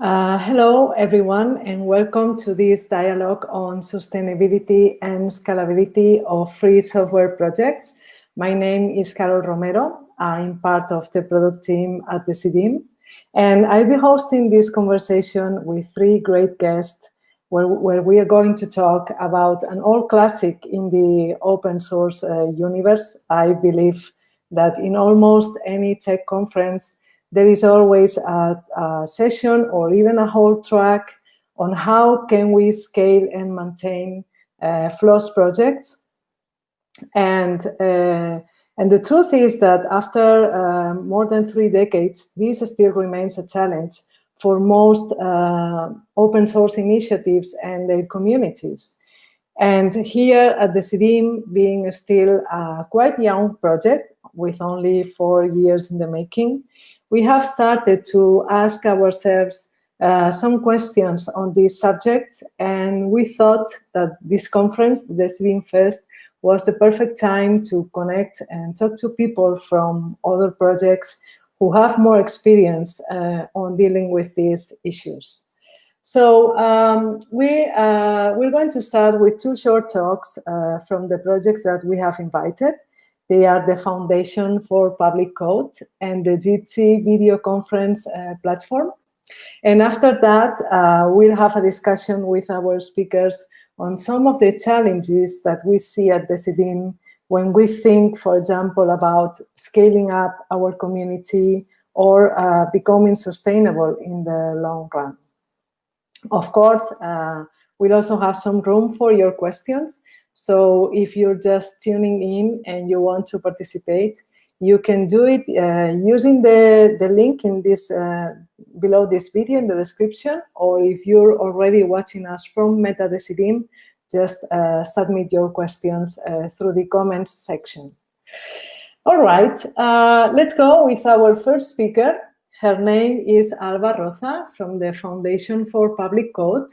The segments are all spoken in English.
Uh, hello, everyone, and welcome to this dialogue on sustainability and scalability of free software projects. My name is Carol Romero. I'm part of the product team at the Decidim, and I'll be hosting this conversation with three great guests where, where we are going to talk about an old classic in the open source uh, universe. I believe that in almost any tech conference, there is always a, a, session or even a whole track on how can we scale and maintain uh, FLOSS projects. And, uh, and the truth is that after uh, more than three decades, this still remains a challenge for most uh, open source initiatives and their communities. And here at Decidim, being still a quite young project with only four years in the making, we have started to ask ourselves uh, some questions on this subject, and we thought that this conference, the Decidim Fest, was the perfect time to connect and talk to people from other projects who have more experience uh, on dealing with these issues. So um, we, uh, we're going to start with two short talks uh, from the projects that we have invited. They are the Foundation for Public Code and the Jitsi video conference uh, platform. And after that, uh, we'll have a discussion with our speakers on some of the challenges that we see at the Decidim when we think, for example, about scaling up our community or uh, becoming sustainable in the long run. Of course, uh, we'll also have some room for your questions. So if you're just tuning in and you want to participate, you can do it uh, using the, the link in this uh, below this video in the description, or if you're already watching us from MetaDecidim, just uh, submit your questions uh, through the comments section. All right, uh, let's go with our first speaker. Her name is Alba Roza from the Foundation for Public Code.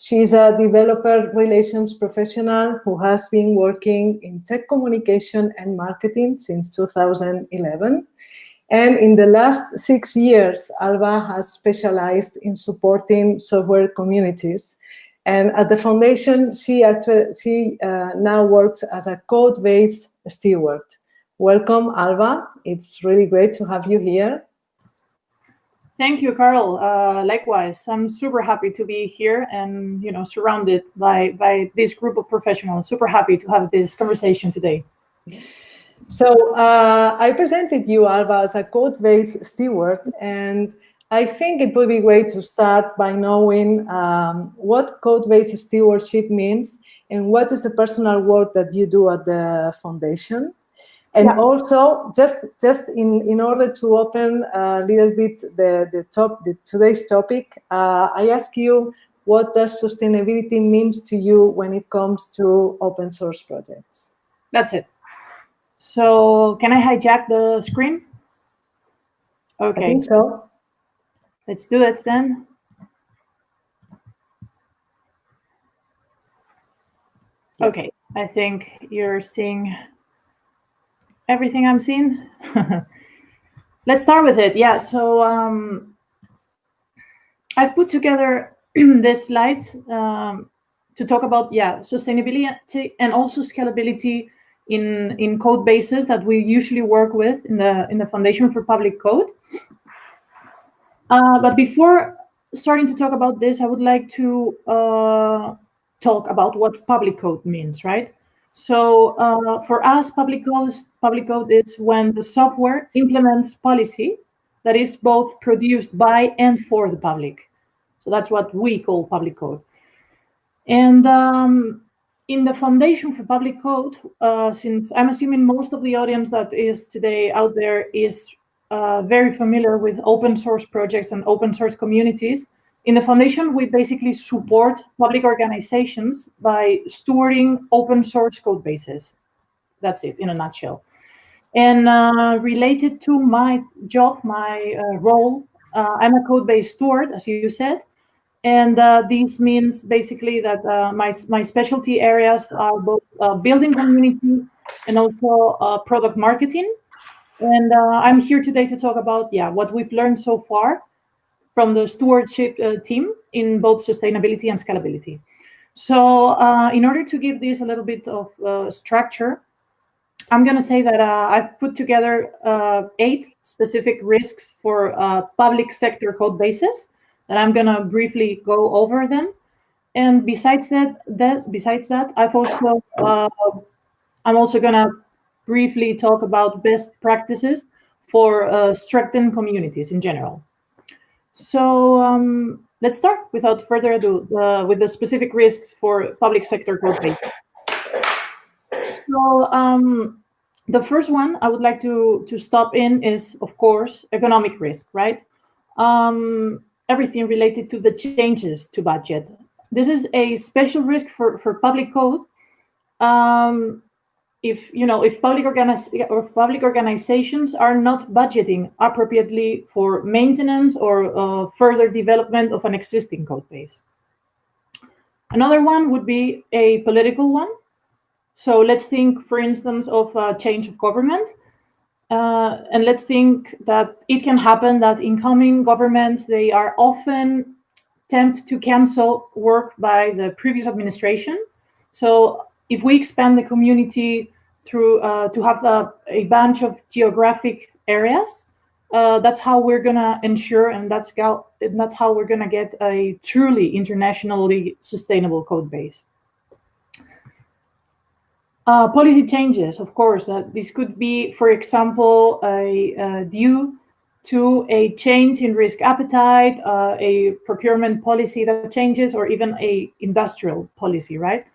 She's a developer relations professional who has been working in tech communication and marketing since 2011. And in the last six years, Alba has specialized in supporting software communities. And at the foundation, she, actually, she uh, now works as a codebase steward. Welcome, Alba. It's really great to have you here. Thank you, Carl. Uh, likewise, I'm super happy to be here and you know surrounded by by this group of professionals. Super happy to have this conversation today. So uh, I presented you, Alba, as a codebase steward, and I think it would be great to start by knowing um, what codebase stewardship means and what is the personal work that you do at the foundation. And yeah. also, just just in in order to open a little bit the the top the today's topic, uh, I ask you what does sustainability means to you when it comes to open source projects? That's it. So can I hijack the screen? Okay. I think so. Let's do it then. Okay, I think you're seeing everything I'm seeing? Let's start with it. Yeah, so um, I've put together these slides um, to talk about, yeah, sustainability and also scalability in, in code bases that we usually work with in the, in the Foundation for Public Code. Uh, but before starting to talk about this, I would like to uh, talk about what public code means, right? So uh, for us, public code, public code is when the software implements policy that is both produced by and for the public. So that's what we call public code. And um, in the Foundation for Public Code, uh, since I'm assuming most of the audience that is today out there is uh, very familiar with open source projects and open source communities, in the foundation, we basically support public organizations by stewarding open source code bases. That's it in a nutshell. And uh, related to my job, my uh, role, uh, I'm a codebase steward, as you said. And uh, this means basically that uh, my, my specialty areas are both uh, building communities and also product marketing. And I'm here today to talk about, yeah, what we've learned so far from the stewardship uh, team in both sustainability and scalability. So uh, in order to give this a little bit of uh, structure, I'm going to say that uh, I've put together uh, eight specific risks for uh, public sector code bases that I'm going to briefly go over them. And besides that, that besides that, I've also I'm also going to briefly talk about best practices for uh, strengthened communities in general. So um, let's start without further ado uh, with the specific risks for public sector code. So um, the first one I would like to, to stop in is, of course, economic risk, right? Um, everything related to the changes to budget. This is a special risk for, for public code. Um, if you know if public or public organizations are not budgeting appropriately for maintenance or uh, further development of an existing code base. Another one would be a political one. So let's think, for instance, of a change of government. Uh, and let's think that it can happen that incoming governments, they are often tempt to cancel work by the previous administration. So if we expand the community through uh, to have a, a, bunch of geographic areas, uh, that's how we're gonna ensure, and that's how that's how we're gonna get a truly internationally sustainable code base. Uh, policy changes, of course, that this could be, for example, a, uh, due to a change in risk appetite, uh, a procurement policy that changes, or even a industrial policy, right?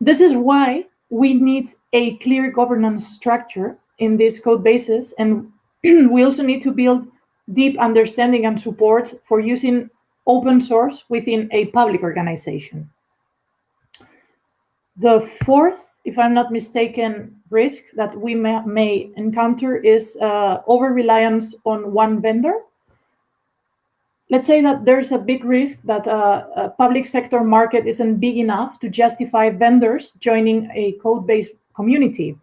This is why we need a clear governance structure in these code bases, and we also need to build deep understanding and support for using open source within a public organization. The fourth if I'm not mistaken, risk that we may, may encounter is uh, over-reliance on one vendor. Let's say that there's a big risk that uh, a public sector market isn't big enough to justify vendors joining a codebase community.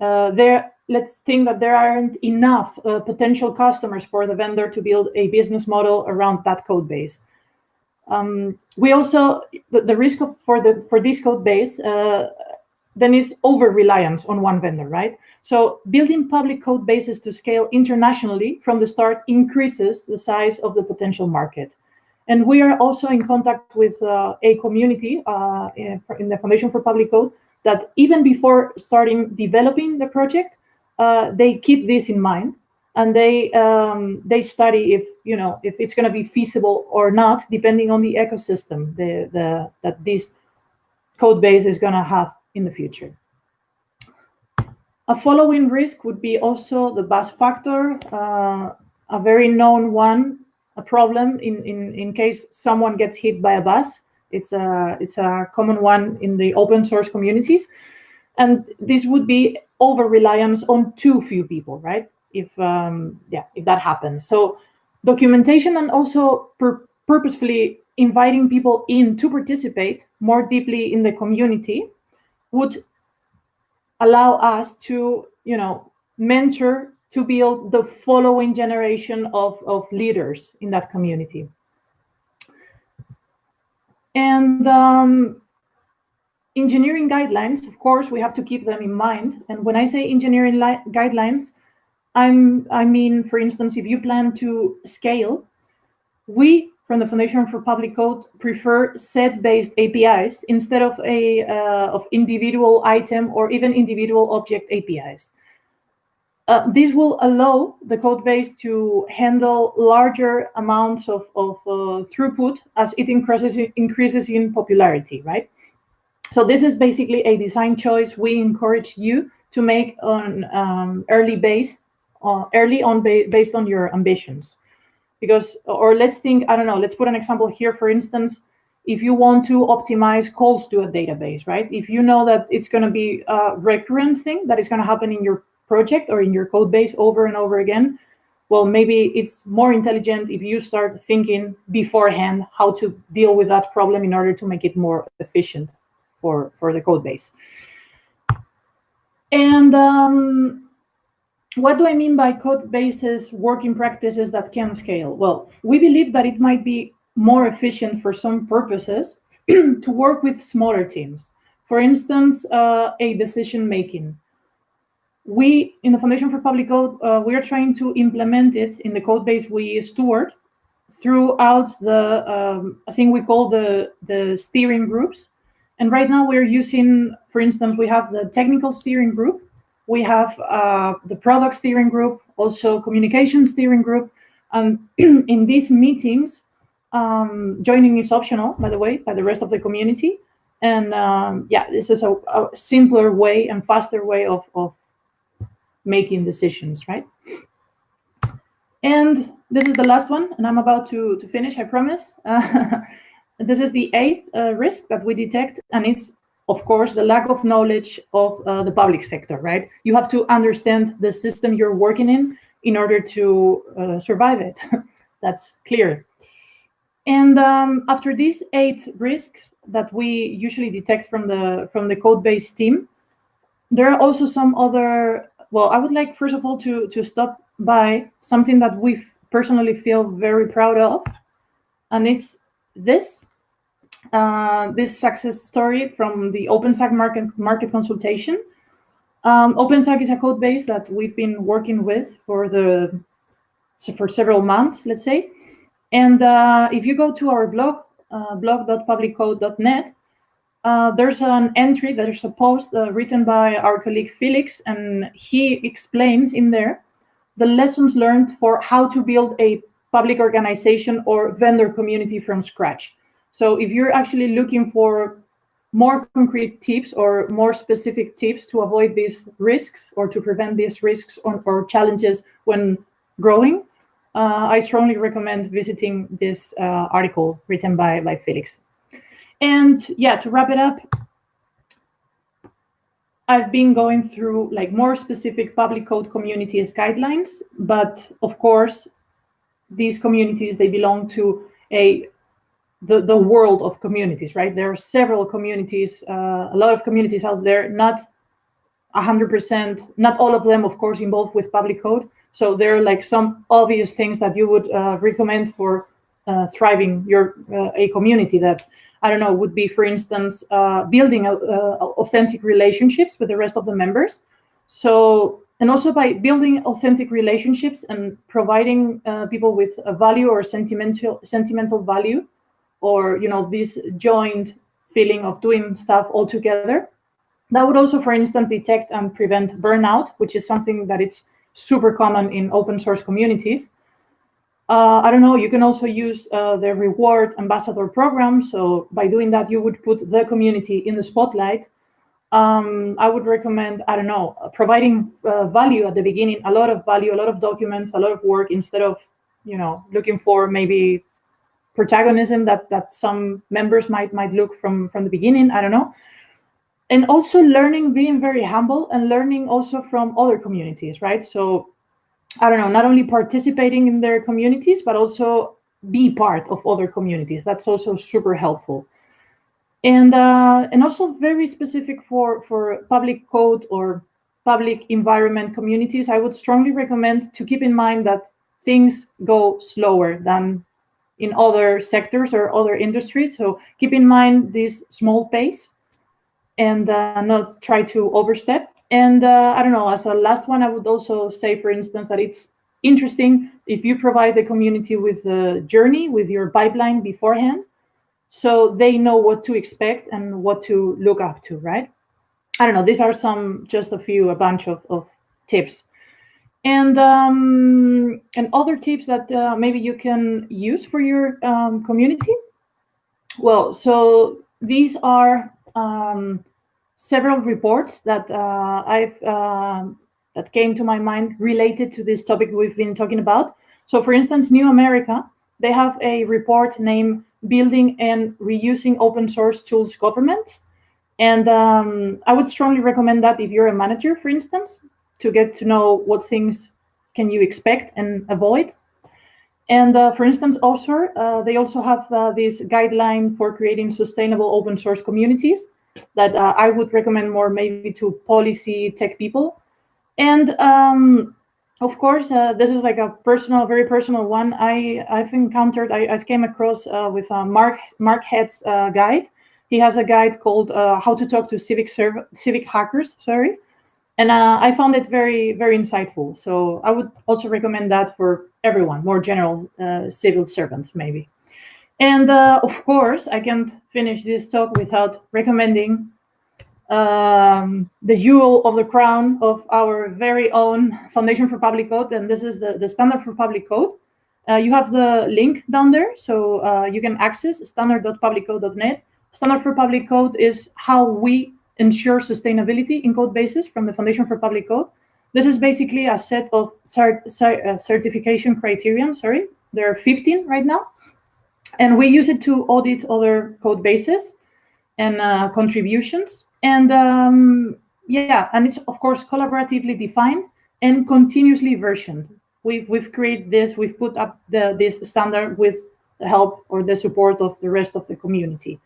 Uh, there, let's think that there aren't enough uh, potential customers for the vendor to build a business model around that code base. Um, we also the, the, risk of, for the for this code base uh, then is over-reliance on one vendor, right? So building public code bases to scale internationally from the start increases the size of the potential market. And we are also in contact with uh, a community uh, in, in, the Foundation for Public Code that even before starting developing the project, uh, they keep this in mind and they um, they study if you know if it's going to be feasible or not, depending on the ecosystem the, the that this code base is going to have in the future. A following risk would be also the bus factor, uh, a very known one, a problem in, in, in case someone gets hit by a bus. It's a, it's a common one in the open source communities. And this would be over-reliance on too few people, right? If, um, yeah, if that happens. So documentation and also pur purposefully inviting people in to participate more deeply in the community would allow us to, you know, mentor to build the following generation of, of leaders in that community. And um, engineering guidelines, of course, we have to keep them in mind. And when I say engineering guidelines, I'm, I mean, for instance, if you plan to scale, we from the Foundation for Public Code prefer set-based APIs instead of a uh, of individual item or even individual object APIs. Uh, this will allow the code base to handle larger amounts of, of uh, throughput as it increases, increases in popularity, right? So this is basically a design choice we encourage you to make on um, early base, uh, early on ba based on your ambitions because or let's think i don't know let's put an example here. For instance if you want to optimize calls to a database right? If you know that it's going to be a recurrent thing that is going to happen in your project or in your code base over and over again well maybe it's more intelligent if you start thinking beforehand how to deal with that problem in order to make it more efficient for for the code base. And um, what do I mean by code bases working practices that can scale? Well, we believe that it might be more efficient for some purposes to work with smaller teams. For instance, uh, a decision making. We, in the Foundation for Public Code, uh, we are trying to implement it in the code base we steward throughout the, um, I think we call the, the steering groups. And right now we're using, for instance, we have the technical steering group, we have uh, the product steering group, also communication steering group. And in these meetings, um, joining is optional, by the way, by the rest of the community. And um, yeah, this is a, a, simpler way and faster way of, of making decisions, right? And this is the last one, and I'm about to, to finish, I promise. Uh, this is the eighth uh, risk that we detect, and it's, of course, the lack of knowledge of uh, the public sector, right? You have to understand the system you're working in in order to uh, survive it. That's clear. And um, after these eight risks that we usually detect from the from the code base team, there are also some other. Well, I would like first of all to to stop by something that we personally feel very proud of, and it's this uh, this success story from the OpenZaak market market consultation. Um, OpenZaak is a code base that we've been working with for the for several months, let's say. And uh, if you go to our blog, uh, blog.publiccode.net, uh, there's an entry, there's a post uh, written by our colleague Felix, and he explains in there the lessons learned for how to build a public organization or vendor community from scratch. So if you're actually looking for more concrete tips or more specific tips to avoid these risks or to prevent these risks or, or challenges when growing, uh, I strongly recommend visiting this uh, article written by, by Felix. And yeah, to wrap it up, I've been going through like more specific public code communities guidelines, but of course, these communities, they belong to a the, the world of communities, right? There are several communities, uh, a lot of communities out there, not 100%, not all of them, of course, involved with public code. So there are like some obvious things that you would uh, recommend for uh, thriving your uh, a community that I don't know, would be, for instance, uh, building uh, authentic relationships with the rest of the members. So, and also by building authentic relationships and providing uh, people with a value or sentimental sentimental value, or you know, this joint feeling of doing stuff all together. That would also, for instance, detect and prevent burnout, which is something that it's super common in open source communities. Uh, I don't know, you can also use uh, the reward ambassador program. So by doing that, you would put the community in the spotlight. Um, I would recommend, I don't know, providing uh, value at the beginning, a lot of value, a lot of documents, a lot of work instead of, you know, looking for maybe protagonism that, that some members might, might look from, from the beginning. I don't know. And also learning, being very humble and learning also from other communities, right? So I don't know, not only participating in their communities, but also be part of other communities. That's also super helpful. And, uh, and also very specific for, for public code or public environment communities, I would strongly recommend to keep in mind that things go slower than in other sectors or other industries. So keep in mind this small pace and uh, not try to overstep. And uh, I don't know, as a last one, I would also say, for instance, that it's interesting if you provide the community with the journey, with your pipeline beforehand, so they know what to expect and what to look up to, right? I don't know, these are some, just a few, a bunch of, of tips. And um, and other tips that uh, maybe you can use for your um, community. Well, so these are um, several reports that uh, I've uh, that came to my mind related to this topic we've been talking about. So for instance, New America, they have a report named Building and Reusing Open Source Tools Government. And um, I would strongly recommend that if you're a manager, for instance, to get to know what things can you expect and avoid. And uh, for instance, also, uh, they also have uh, this guideline for creating sustainable open source communities that uh, I would recommend more maybe to policy tech people. And um, of course, uh, this is like a personal, very personal one. I I've encountered, I, have came across uh, with Mark Mark Headd's guide. He has a guide called "How to Talk to Civic Serv Civic Hackers." Sorry, and uh, I found it very very insightful. So I would also recommend that for everyone, more general civil servants maybe. And of course, I can't finish this talk without recommending um, the jewel of the crown of our very own Foundation for Public Code, and this is the, the Standard for Public Code. Uh, you have the link down there, so uh, you can access standard.publiccode.net. Standard for Public Code is how we ensure sustainability in code bases from the Foundation for Public Code. This is basically a set of cert cert uh, certification criterion, sorry, there are 15 right now. And we use it to audit other code bases and uh, contributions. And um, yeah, and it's of course collaboratively defined and continuously versioned. We've, we've created this, we've put up the, this standard with the help or the support of the rest of the community.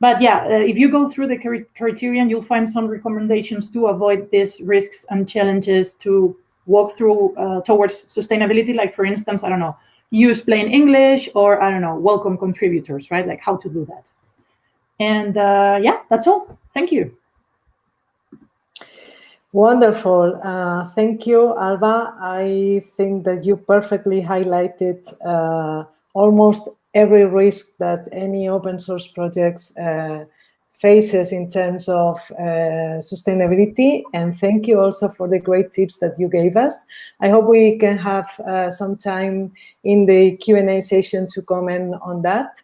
But yeah, uh, if you go through the criterion, you'll find some recommendations to avoid these risks and challenges to walk through uh, towards sustainability. Like for instance, I don't know, use plain English or I don't know, welcome contributors, right? Like how to do that. And uh, yeah, that's all. Thank you. Wonderful. Uh, thank you, Alba. I think that you perfectly highlighted uh, almost every risk that any open source projects uh, faces in terms of uh, sustainability. And thank you also for the great tips that you gave us. I hope we can have uh, some time in the Q&A session to comment on that.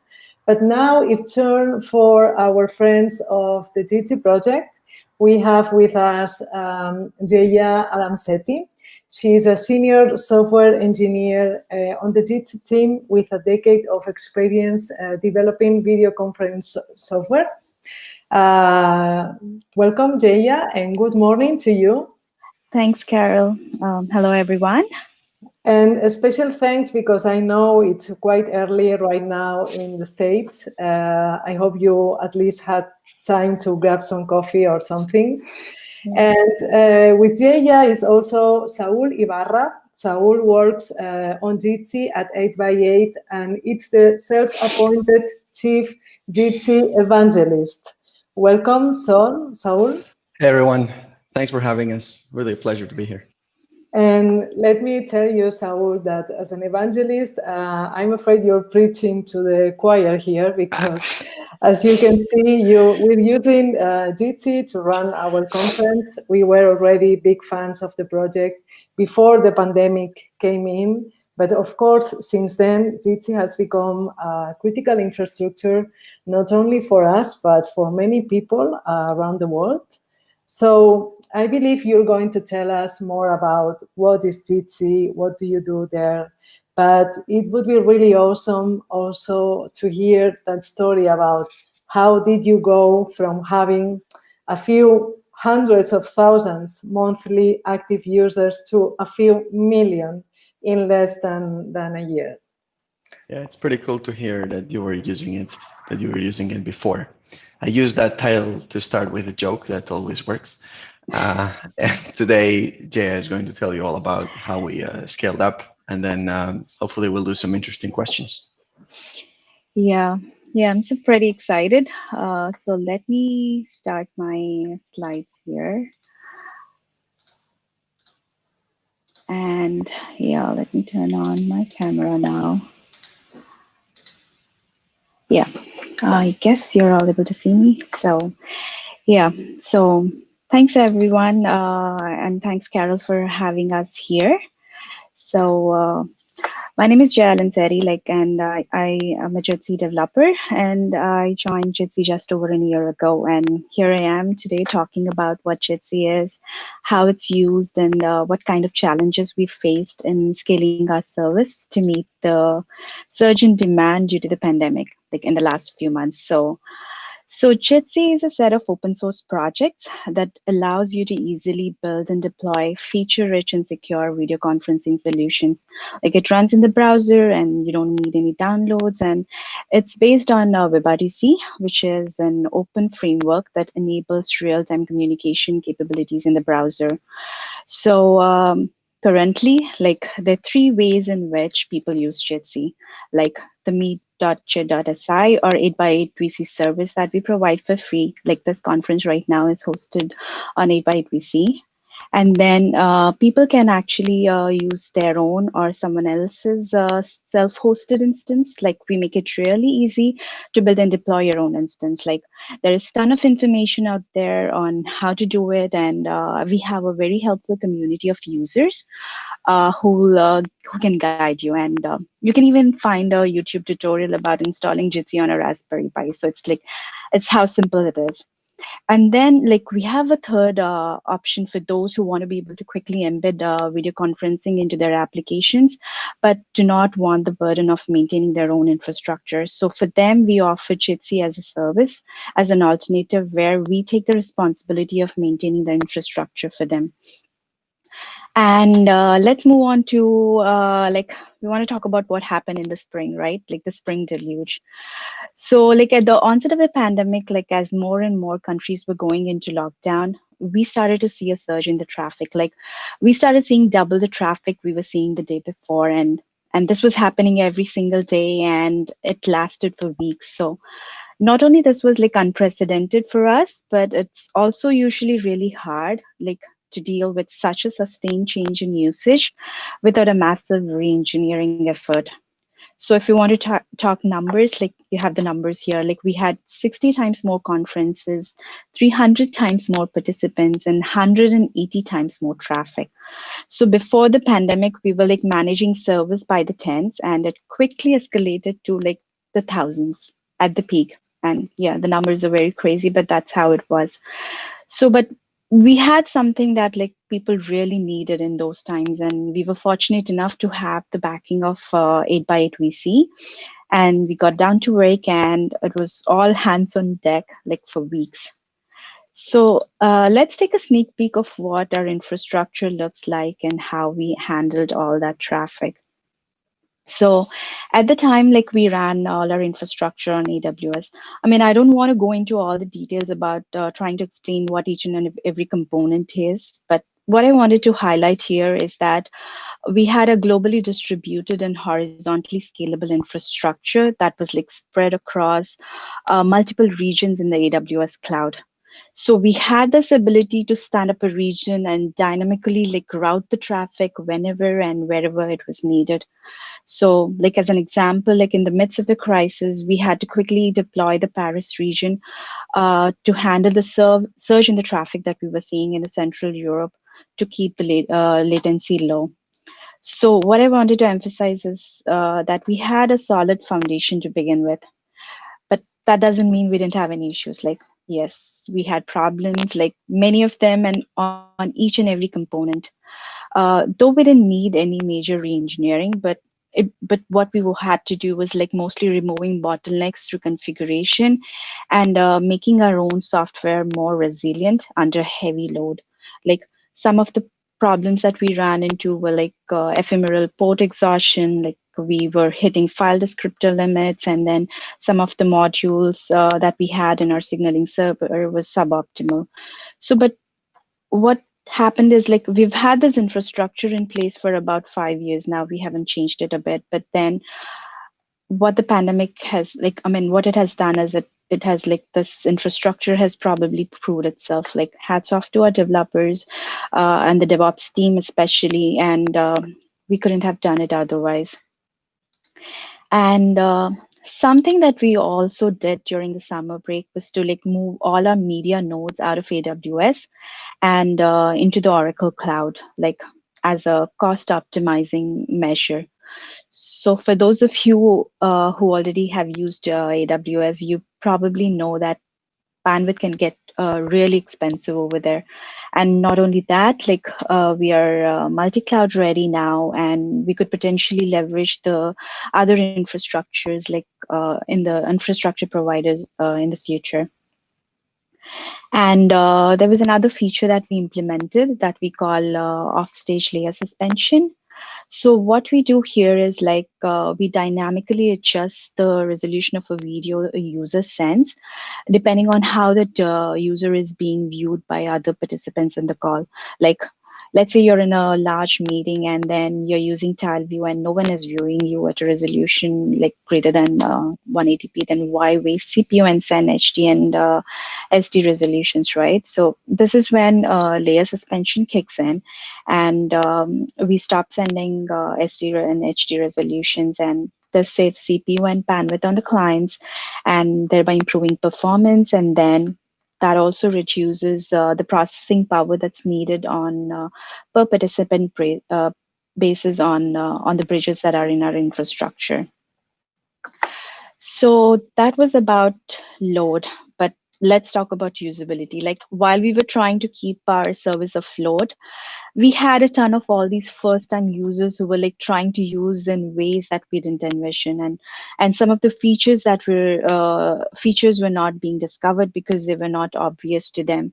But now it's turn for our friends of the Jitsi project. We have with us um, Jaya Allamsetty. She's a senior software engineer uh, on the Jitsi team with a decade of experience uh, developing video conference software. Uh, welcome, Jaya, and good morning to you. Thanks, Carol. Um, hello, everyone. And a special thanks because I know it's quite early right now in the States. Uh, I hope you at least had time to grab some coffee or something. And uh, with Jaya is also Saul Ibarra. Saul works uh, on Jitsi at 8x8 and it's the self-appointed chief Jitsi evangelist. Welcome, Saul. Saul. Hey, everyone. Thanks for having us. Really a pleasure to be here. And let me tell you, Saul, that as an evangelist, uh, I'm afraid you're preaching to the choir here because, as you can see, you we're using uh, Jitsi to run our conference. We were already big fans of the project before the pandemic came in. But of course, since then, Jitsi has become a critical infrastructure, not only for us, but for many people uh, around the world. So I believe you're going to tell us more about what is Jitsi, what do you do there, but it would be really awesome also to hear that story about how did you go from having a few hundreds of thousands monthly active users to a few million in less than, than a year. Yeah, it's pretty cool to hear that you were using it, that you were using it before. I use that title to start with a joke that always works. Uh, today, Jaya is going to tell you all about how we uh, scaled up, and then um, hopefully we'll do some interesting questions. Yeah, yeah, I'm so pretty excited. Uh, so let me start my slides here. And yeah, let me turn on my camera now. Yeah, I guess you're all able to see me. So yeah, so thanks everyone. Uh, and thanks Carol for having us here. So uh, my name is Jaya Allamsetty, like, and I, I am a Jitsi developer, and I joined Jitsi just over a year ago. And here I am today talking about what Jitsi is, how it's used, and uh, what kind of challenges we faced in scaling our service to meet the surge in demand due to the pandemic, like in the last few months. So so Jitsi is a set of open source projects that allows you to easily build and deploy feature-rich and secure video conferencing solutions. Like it runs in the browser and you don't need any downloads. And it's based on uh, WebRTC, which is an open framework that enables real-time communication capabilities in the browser. So um, currently, like there are three ways in which people use Jitsi, like the meet.jit.si or 8x8 VC service that we provide for free. Like this conference right now is hosted on 8x8 VC. And then uh, people can actually uh, use their own or someone else's uh, self-hosted instance. Like we make it really easy to build and deploy your own instance. Like there is ton of information out there on how to do it. And uh, we have a very helpful community of users uh, who, uh, who can guide you. And you can even find a YouTube tutorial about installing Jitsi on a Raspberry Pi. So it's like, it's how simple it is. And then like we have a third uh, option for those who want to be able to quickly embed uh, video conferencing into their applications, but do not want the burden of maintaining their own infrastructure. So for them, we offer Jitsi as a service, as an alternative where we take the responsibility of maintaining the infrastructure for them. And uh, let's move on to uh, like, we want to talk about what happened in the spring, right? Like the spring deluge. So like at the onset of the pandemic, like as more and more countries were going into lockdown, we started to see a surge in the traffic. Like we started seeing double the traffic we were seeing the day before. And, and this was happening every single day and it lasted for weeks. So not only this was like unprecedented for us, but it's also usually really hard. Like to deal with such a sustained change in usage without a massive re-engineering effort. So if you want to talk, talk numbers, like you have the numbers here, like we had 60 times more conferences, 300 times more participants, and 180 times more traffic. So before the pandemic, we were like managing service by the tens, and it quickly escalated to like the thousands at the peak. And yeah, the numbers are very crazy, but that's how it was. So, but we had something that like people really needed in those times and we were fortunate enough to have the backing of uh, 8x8 vc and we got down to work and it was all hands on deck like for weeks. So uh, let's take a sneak peek of what our infrastructure looks like and how we handled all that traffic so at the time, like we ran all our infrastructure on AWS. I mean, I don't want to go into all the details about uh, trying to explain what each and every component is, but what I wanted to highlight here is that we had a globally distributed and horizontally scalable infrastructure that was like spread across uh, multiple regions in the AWS cloud. So we had this ability to stand up a region and dynamically like route the traffic whenever and wherever it was needed. So like as an example, like in the midst of the crisis, we had to quickly deploy the Paris region uh, to handle the surge in the traffic that we were seeing in the Central Europe to keep the uh, latency low. So what I wanted to emphasize is uh, that we had a solid foundation to begin with, but that doesn't mean we didn't have any issues. Like, yes, we had problems, like many of them and on, each and every component. Uh, though we didn't need any major re-engineering, but it, but what we had to do was like mostly removing bottlenecks through configuration and uh, making our own software more resilient under heavy load. Like some of the problems that we ran into were like uh, ephemeral port exhaustion, like we were hitting file descriptor limits, and then some of the modules uh, that we had in our signaling server was suboptimal. So, but what happened is like we've had this infrastructure in place for about five years now. We haven't changed it a bit, but then what the pandemic has like, I mean, what it has done is it it has like this infrastructure has probably proved itself like hats off to our developers uh, and the DevOps team especially, and uh, we couldn't have done it otherwise. And uh, something that we also did during the summer break was to like move all our media nodes out of AWS and uh, into the Oracle Cloud, like as a cost optimizing measure. So for those of you uh, who already have used uh, AWS, you probably know that bandwidth can get uh, really expensive over there. And not only that, like uh, we are uh, multi-cloud ready now, and we could potentially leverage the other infrastructures like uh, in the infrastructure providers uh, in the future. And uh, there was another feature that we implemented that we call off-stage layer suspension. So what we do here is like uh, we dynamically adjust the resolution of a video a user sends, depending on how the uh, user is being viewed by other participants in the call. Like let's say you're in a large meeting and then you're using tile view and no one is viewing you at a resolution like greater than uh, 180p, then why waste CPU and send HD and uh, SD resolutions, right? So this is when uh, layer suspension kicks in and um, we stop sending uh, SD and HD resolutions and this saves CPU and bandwidth on the clients and thereby improving performance and then that also reduces uh, the processing power that's needed on uh, per participant uh, basis on on the bridges that are in our infrastructure. So that was about load, let's talk about usability. Like while we were trying to keep our service afloat, we had a ton of all these first time users who were like trying to use in ways that we didn't envision. And, and some of the features that were uh, features were not being discovered because they were not obvious to them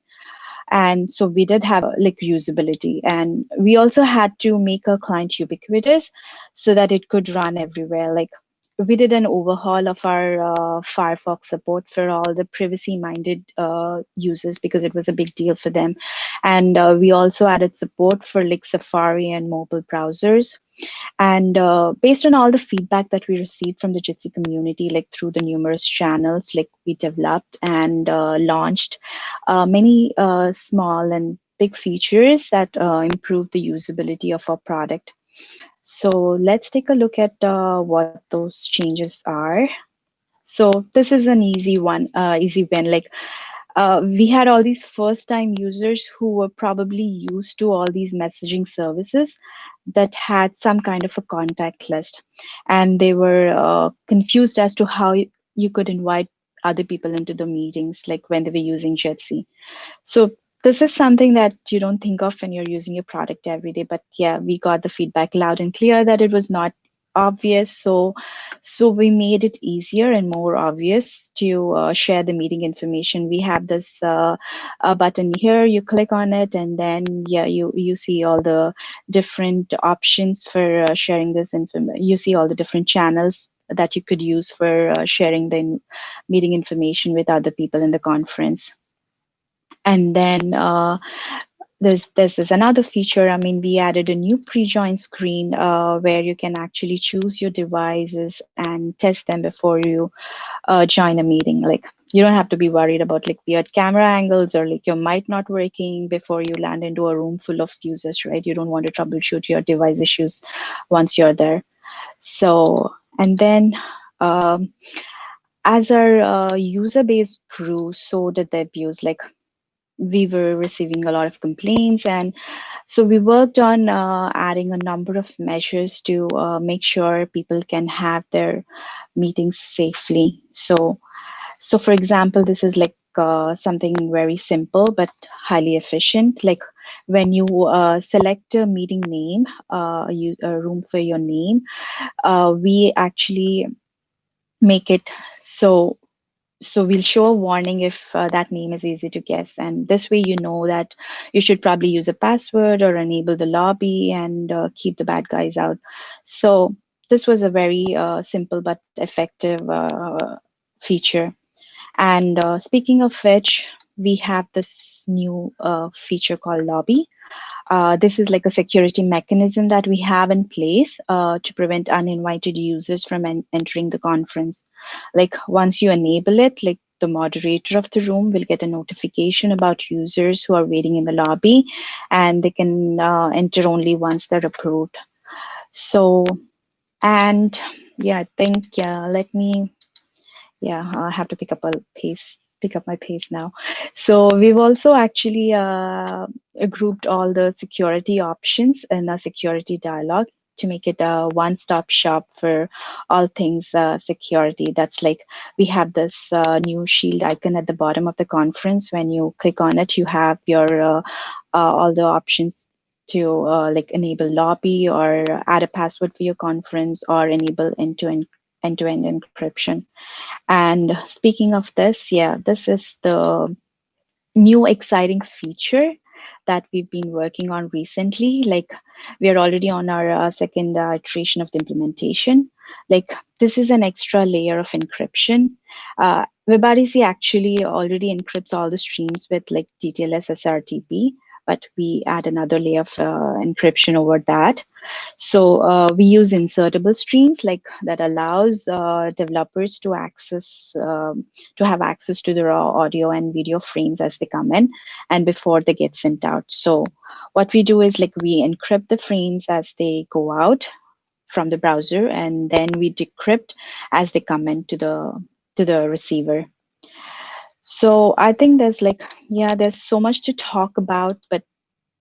and so we did have like usability and we also had to make our client ubiquitous so that it could run everywhere like we did an overhaul of our uh, Firefox support for all the privacy-minded uh, users because it was a big deal for them. And uh, we also added support for like Safari and mobile browsers. And uh, based on all the feedback that we received from the Jitsi community, like through the numerous channels, like we developed and uh, launched uh, many small and big features that improve the usability of our product. So let's take a look at uh, what those changes are. So this is an easy one, uh, easy win. Like uh, we had all these first time users who were probably used to all these messaging services that had some kind of a contact list. And they were uh, confused as to how you could invite other people into the meetings, like when they were using Jitsi. So this is something that you don't think of when you're using your product every day but yeah we got the feedback loud and clear that it was not obvious so so we made it easier and more obvious to uh, share the meeting information. We have this uh, button here you click on it and then yeah you you see all the different options for uh, sharing this information you see all the different channels that you could use for uh, sharing the meeting information with other people in the conference and then uh, there's, there's, there's another feature. I mean, we added a new pre-join screen uh, where you can actually choose your devices and test them before you uh, join a meeting. Like you don't have to be worried about like weird camera angles or like your mic not working before you land into a room full of users, right? You don't want to troubleshoot your device issues once you're there. So, and then um, as our uh, user base grew, so did the abuse. Like we were receiving a lot of complaints and so we worked on uh, adding a number of measures to uh, make sure people can have their meetings safely. So so for example this is like uh, something very simple but highly efficient. Like when you uh, select a meeting name uh, use a room for your name uh, we actually make it so so we'll show a warning if uh, that name is easy to guess. And this way you know that you should probably use a password or enable the lobby and uh, keep the bad guys out. So this was a very uh, simple but effective uh, feature. And uh, speaking of which we have this new uh, feature called lobby this is like a security mechanism that we have in place to prevent uninvited users from en entering the conference like once you enable it, like the moderator of the room will get a notification about users who are waiting in the lobby and they can uh, enter only once they're approved. So, and yeah, I think, yeah, let me, yeah, I have to pick up a pace pick up my pace now. So we've also actually uh, grouped all the security options in a security dialog to make it a one-stop shop for all things uh, security. That's like we have this uh, new shield icon at the bottom of the conference. When you click on it, you have your uh, uh all the options to uh, like enable lobby or add a password for your conference or enable end-to-end end-to-end encryption. And speaking of this, yeah, this is the new exciting feature that we've been working on recently. Like we are already on our uh, second uh, iteration of the implementation. Like this is an extra layer of encryption. Uh, WebRTC actually already encrypts all the streams with like DTLS SRTP. But we add another layer of uh, encryption over that. So uh, we use insertable streams like that allows uh, developers to access, um, to have access to the raw audio and video frames as they come in and before they get sent out. So what we do is like we encrypt the frames as they go out from the browser and then we decrypt as they come into the to the receiver so i think there's like yeah there's so much to talk about but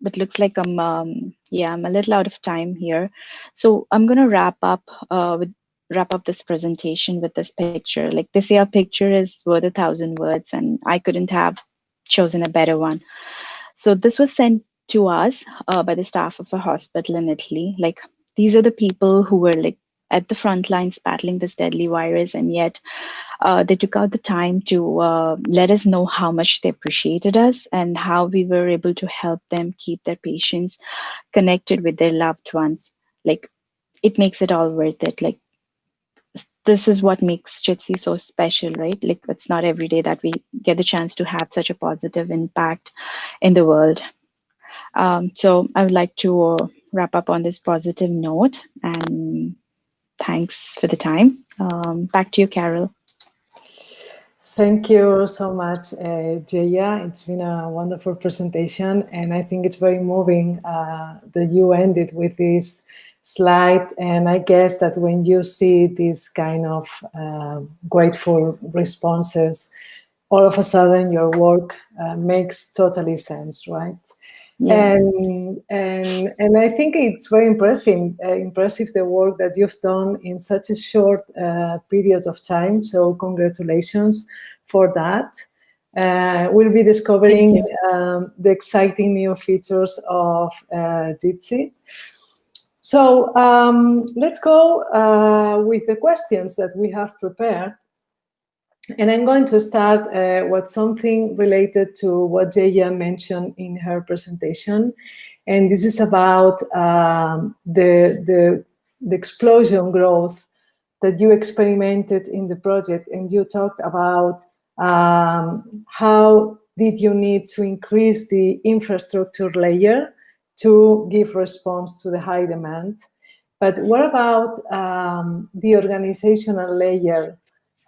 but looks like i'm um, yeah i'm a little out of time here. So i'm gonna wrap up uh, with wrap up this presentation with this picture. Like say a picture is worth a thousand words and i couldn't have chosen a better one. So this was sent to us uh, by the staff of a hospital in italy. Like these are the people who were like at the front lines battling this deadly virus and yet uh, they took out the time to uh, let us know how much they appreciated us and how we were able to help them keep their patients connected with their loved ones like it makes it all worth it like this is what makes Jitsi so special, right? Like it's not every day that we get the chance to have such a positive impact in the world. Um, so I would like to uh, wrap up on this positive note and thanks for the time. Um, back to you, Carol. Thank you so much, uh, Jaya. It's been a wonderful presentation, and I think it's very moving uh, that you ended with this slide. And I guess that when you see these kind of uh, grateful responses, all of a sudden your work uh, makes totally sense, right? Yeah. And, and, and I think it's very impressive, uh, impressive the work that you've done in such a short uh, period of time. So congratulations for that. Uh, we'll be discovering um, the exciting new features of uh, Jitsi. So um, let's go uh, with the questions that we have prepared. And I'm going to start uh, with something related to what Jaya mentioned in her presentation. And this is about um, the, the, the explosion growth that you experimented in the project. And you talked about um, how did you need to increase the infrastructure layer to give response to the high demand. But what about um, the organizational layer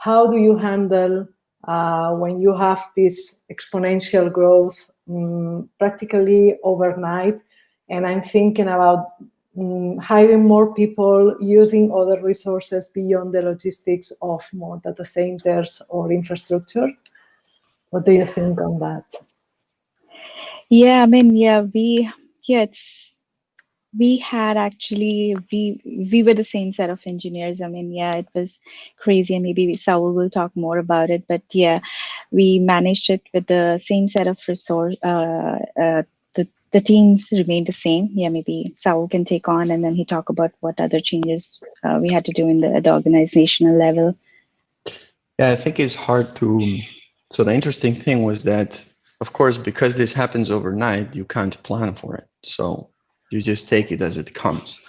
how do you handle uh, when you have this exponential growth um, practically overnight? And I'm thinking about um, hiring more people, using other resources beyond the logistics of more data centers or infrastructure. What do you think on that? Yeah, I mean, yeah, we, yeah, it's we had actually we we were the same set of engineers. I mean yeah it was crazy and maybe saul will talk more about it but yeah we managed it with the same set of resource uh, uh, the the teams remained the same. Yeah maybe saul can take on and then he talk about what other changes uh, we had to do in the, the organizational level. Yeah i think it's hard to so the interesting thing was that of course because this happens overnight you can't plan for it. So you just take it as it comes.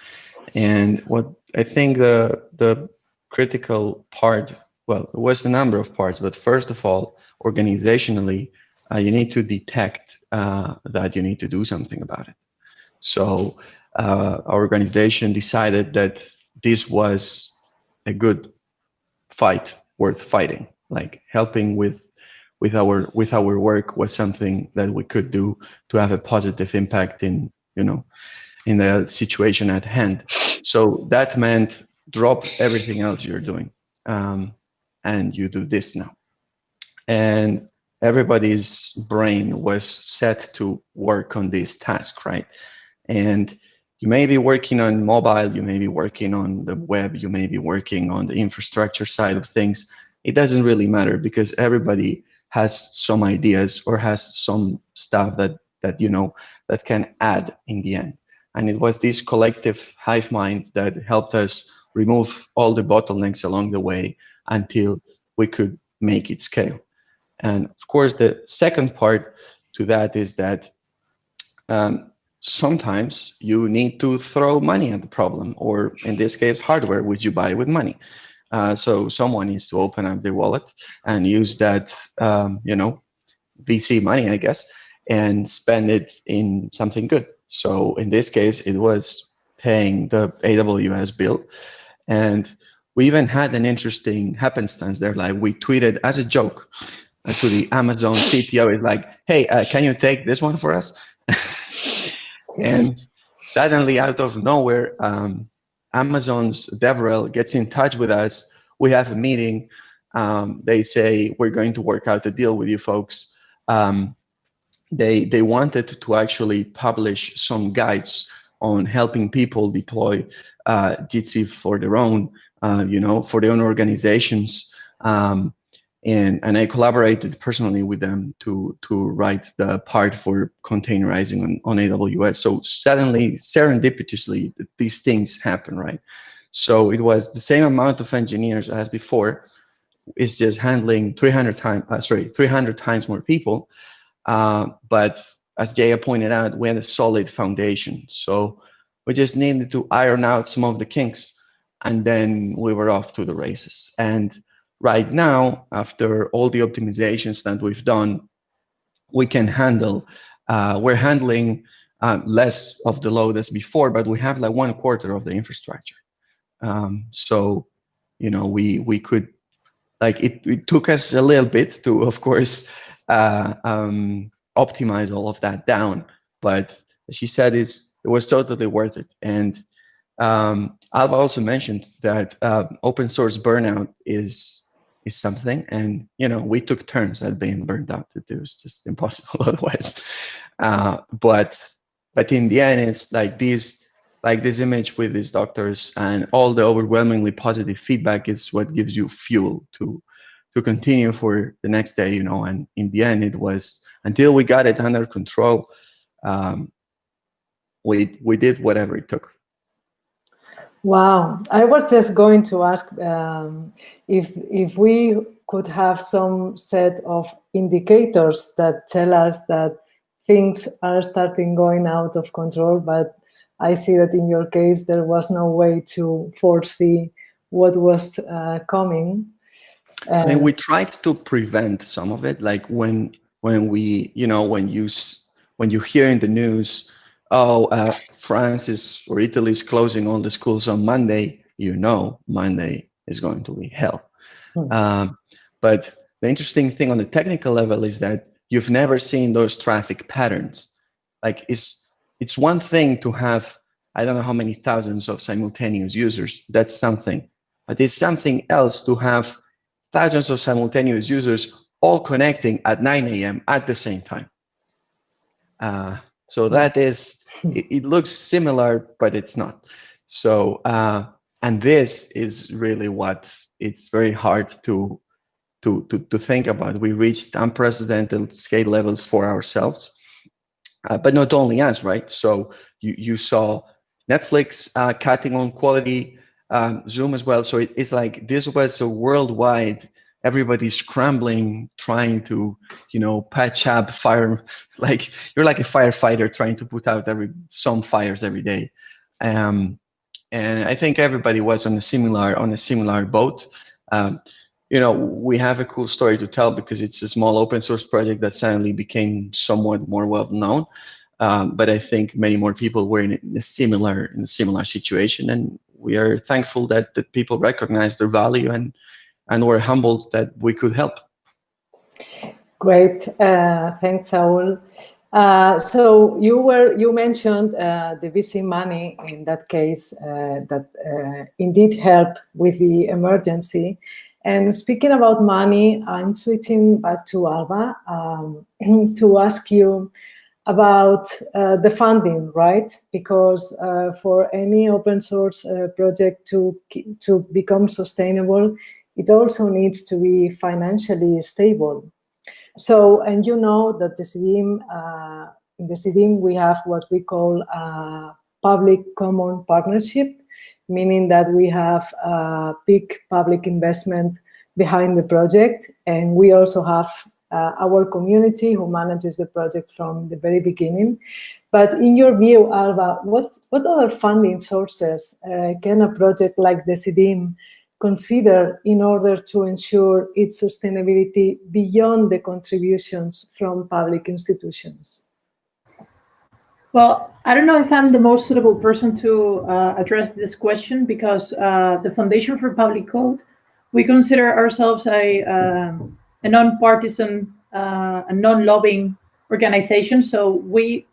And what I think the the critical part, well, it was a number of parts, but first of all, organizationally, uh, you need to detect uh, that you need to do something about it. So uh, our organization decided that this was a good fight worth fighting, like helping with with our with our work was something that we could do to have a positive impact in you know, in the situation at hand. So that meant drop everything else you're doing um, and you do this now. And everybody's brain was set to work on this task, right? And you may be working on mobile, you may be working on the web, you may be working on the infrastructure side of things. It doesn't really matter because everybody has some ideas or has some stuff that that you know that can add in the end. And it was this collective hive mind that helped us remove all the bottlenecks along the way until we could make it scale. And of course, the second part to that is that um, sometimes you need to throw money at the problem, or in this case, hardware, which you buy with money. Uh, so someone needs to open up their wallet and use that, um, you know, VC money, I guess, and spend it in something good. So in this case, it was paying the AWS bill. And we even had an interesting happenstance there. Like we tweeted as a joke uh, to the Amazon CTO is like, hey, uh, can you take this one for us? and suddenly out of nowhere, um, Amazon's DevRel gets in touch with us. We have a meeting. Um, they say, we're going to work out a deal with you folks. Um, they, they wanted to actually publish some guides on helping people deploy uh, Jitsi for their own, uh, you know, for their own organizations. Um, and and I collaborated personally with them to to write the part for containerizing on, on AWS. So suddenly, serendipitously, these things happen, right? So it was the same amount of engineers as before. It's just handling 300 times, uh, sorry, 300 times more people. Uh, but as Jaya pointed out, we had a solid foundation. So we just needed to iron out some of the kinks, and then we were off to the races. And right now, after all the optimizations that we've done, we can handle, uh, we're handling uh, less of the load as before, but we have like one quarter of the infrastructure. Um, so, you know, we we could, like, it, it took us a little bit to, of course, uh, um, optimize all of that down. But she said is it was totally worth it. And um, Alba also mentioned that uh, open source burnout is is something. And, you know, we took turns at being burned out. It was just impossible otherwise. Uh, but, but in the end, it's like this, like this image with these doctors and all the overwhelmingly positive feedback is what gives you fuel to, to continue for the next day, you know, and in the end, it was until we got it under control, um, we, we did whatever it took. Wow, I was just going to ask um, if if we could have some set of indicators that tell us that things are starting going out of control, but I see that in your case there was no way to foresee what was uh, coming. I mean, we tried to prevent some of it, like when when we, you know, when you when you hear in the news oh, uh, France is or Italy is closing all the schools on Monday, you know Monday is going to be hell. Hmm. Um, but the interesting thing on the technical level is that you've never seen those traffic patterns. Like it's it's one thing to have I don't know how many thousands of simultaneous users. That's something, but it's something else to have thousands of simultaneous users all connecting at 9 a.m. at the same time. Uh, so that is, it, it looks similar, but it's not. So, uh, and this is really what it's very hard to, to, to, to think about. We reached unprecedented scale levels for ourselves, uh, but not only us, right? So you, you saw Netflix uh, cutting on quality, um, Zoom as well. So it, it's like this was a worldwide everybody's scrambling, trying to, you know, patch up fire. Like you're like a firefighter trying to put out every some fires every day. Um, and I think everybody was on a similar on a similar boat. Um, you know, we have a cool story to tell because it's a small open source project that suddenly became somewhat more well known. Um, but I think many more people were in a similar in a similar situation, and we are thankful that that people recognize their value and and we're humbled that we could help. Great, uh, thanks, Saul. Uh, so you were you mentioned uh, the VC money in that case uh, that uh, indeed helped with the emergency. And speaking about money, I'm switching back to Alba um, to ask you about uh, the funding, right? Because for any open source project to to become sustainable, it also needs to be financially stable. So, and you know that Decidim, uh, in Decidim, we have what we call a public common partnership, meaning that we have a big public investment behind the project. And we also have uh, our community who manages the project from the very beginning. But in your view, Alba, what, what other funding sources uh, can a project like Decidim consider in order to ensure its sustainability beyond the contributions from public institutions? Well, I don't know if I'm the most suitable person to uh, address this question because uh, the Foundation for Public Code, we consider ourselves a, uh, a non-partisan, uh, a non-lobbying organization. So we,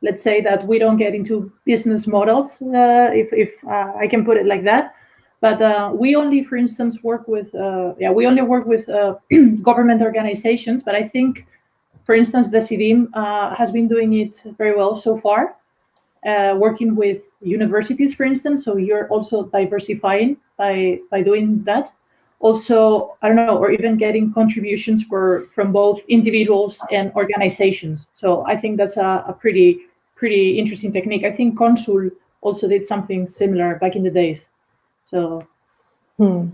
let's say that we don't get into business models, uh, if, if uh, I can put it like that. But we only, for instance, work with, yeah, we only work with government organizations. But I think for instance, Decidim uh, has been doing it very well so far, uh, working with universities, for instance. So you're also diversifying by by doing that. Also, I don't know, or even getting contributions for from both individuals and organizations. So I think that's a, a pretty pretty interesting technique. I think Consul also did something similar back in the days. So Hmm.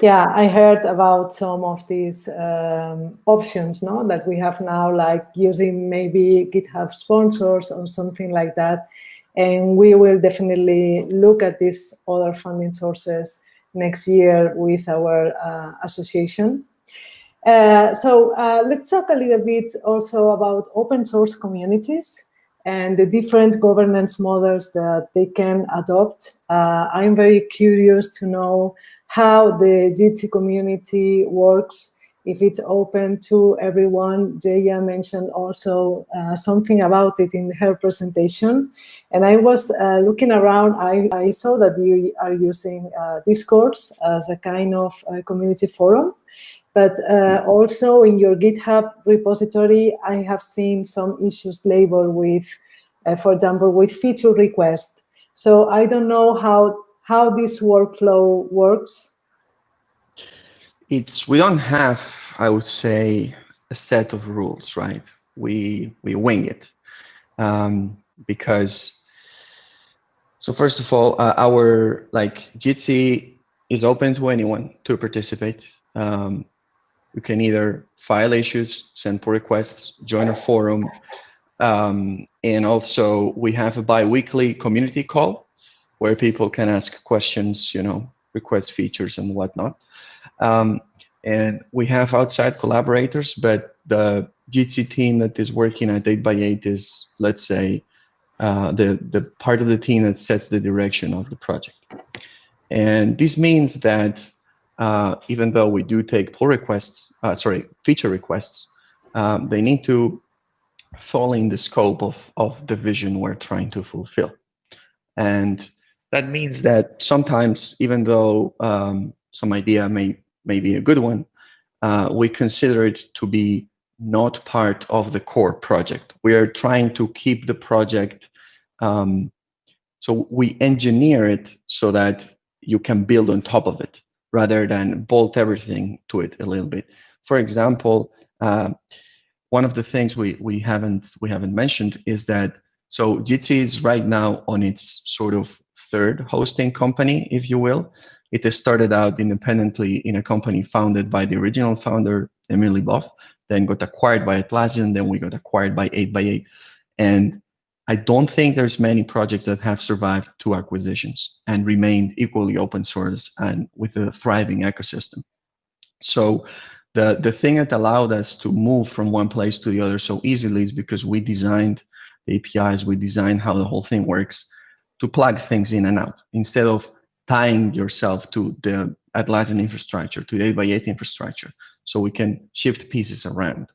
Yeah, I heard about some of these um, options no, that we have now, like using maybe GitHub sponsors or something like that. And we will definitely look at these other funding sources next year with our uh, association. Uh, so uh, let's talk a little bit also about open source communities and the different governance models that they can adopt. Uh, I'm very curious to know how the Jitsi community works, if it's open to everyone. Jaya mentioned also uh, something about it in her presentation. And I was uh, looking around, I, I, saw that you are using uh, Discourse as a kind of uh, community forum. But uh, also in your GitHub repository, I have seen some issues labeled with, uh, for example, with feature request. So I don't know how how this workflow works? It's we don't have, I would say, a set of rules, right? We we wing it um, because. So first of all, uh, our like Jitsi is open to anyone to participate. Um, you can either file issues, send pull requests, join a forum, um, and also we have a bi-weekly community call where people can ask questions, you know, request features and whatnot. Um, and we have outside collaborators, but the Jitsi team that is working at 8x8 is, let's say, uh, the, the part of the team that sets the direction of the project. And this means that uh, even though we do take pull requests, uh, sorry, feature requests, um, they need to fall in the scope of, of the vision we're trying to fulfill. And that means that sometimes, even though um, some idea may, may be a good one, uh, we consider it to be not part of the core project. We are trying to keep the project, um, so we engineer it so that you can build on top of it rather than bolt everything to it a little bit. For example, uh, one of the things we, we haven't we haven't mentioned is that so Jitsi is right now on its sort of third hosting company, if you will. It started out independently in a company founded by the original founder, Emil Ivov, then got acquired by Atlassian, then we got acquired by 8x8. And I don't think there's many projects that have survived two acquisitions and remained equally open source and with a thriving ecosystem. So the, the thing that allowed us to move from one place to the other so easily is because we designed the APIs, we designed how the whole thing works to plug things in and out instead of tying yourself to the Atlassian infrastructure, to the 8x8 infrastructure, so we can shift pieces around.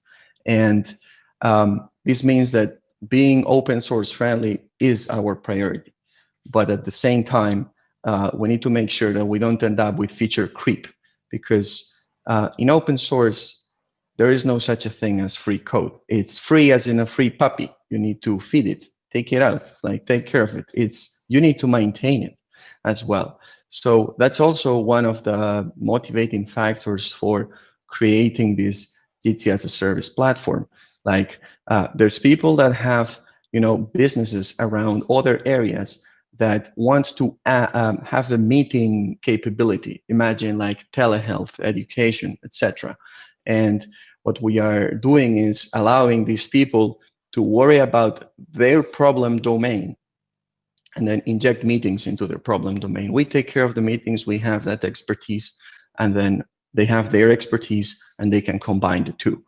And um, this means that being open source friendly is our priority. But at the same time, uh, we need to make sure that we don't end up with feature creep because uh, in open source, there is no such a thing as free code. It's free as in a free puppy. You need to feed it, take it out, like take care of it. It's you need to maintain it as well. So that's also one of the motivating factors for creating this Jitsi as a service platform. Like uh, there's people that have you know businesses around other areas that want to uh, um, have the meeting capability. Imagine like telehealth, education, etc. And what we are doing is allowing these people to worry about their problem domain and then inject meetings into their problem domain. We take care of the meetings, we have that expertise, and then they have their expertise and they can combine the two.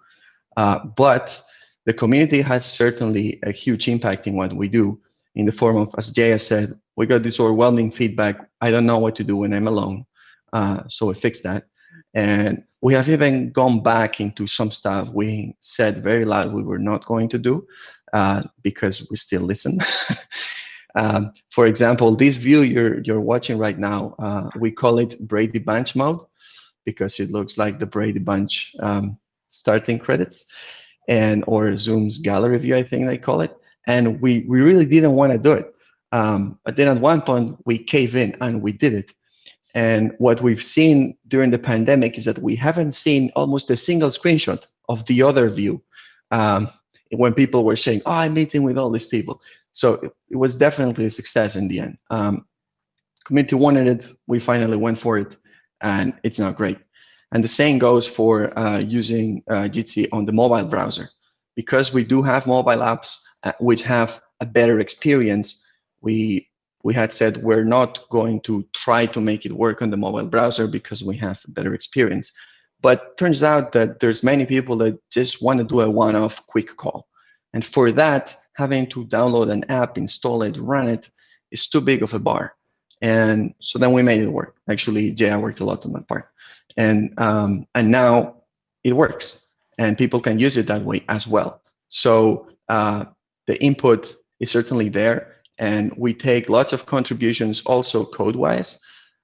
Uh, but the community has certainly a huge impact in what we do in the form of, as Jaya said, we got this overwhelming feedback. I don't know what to do when I'm alone. Uh, so we fixed that. And we have even gone back into some stuff we said very loud we were not going to do uh, because we still listen. um, for example, this view you're, you're watching right now, uh, we call it Brady Bunch mode because it looks like the Brady Bunch um, starting credits and or Zoom's gallery view, I think they call it. And we, we really didn't want to do it. Um, but then at one point we cave in and we did it. And what we've seen during the pandemic is that we haven't seen almost a single screenshot of the other view um, when people were saying, oh, I'm meeting with all these people. So it, it was definitely a success in the end. Um, community wanted it, we finally went for it, and it's now great. And the same goes for uh, using uh, Jitsi on the mobile browser. Because we do have mobile apps uh, which have a better experience, we we had said we're not going to try to make it work on the mobile browser because we have a better experience. But turns out that there's many people that just want to do a one-off quick call. And for that, having to download an app, install it, run it, is too big of a bar. And so then we made it work. Actually, Jay worked a lot on that part. And, um, and now it works. And people can use it that way as well. So uh, the input is certainly there and we take lots of contributions also code-wise.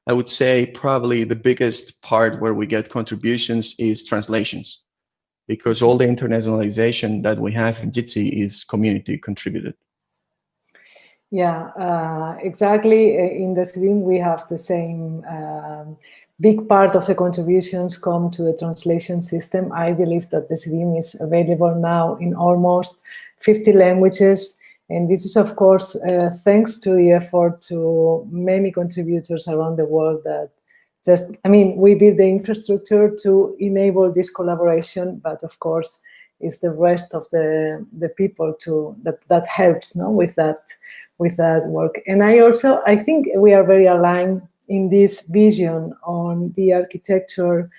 I would say probably the biggest part where we get contributions is translations, because all the internationalization that we have in Jitsi is community contributed. Yeah, uh, exactly. In Decidim, we have the same um, big part of the contributions come to the translation system. I believe that Decidim is available now in almost 50 languages and this is, of course, uh, thanks to the effort to many contributors around the world that just, I mean, we build the infrastructure to enable this collaboration, but of course, it's the rest of the, the people to that, that helps no, with, that, with that work. And I also, I think we are very aligned in this vision on the architecture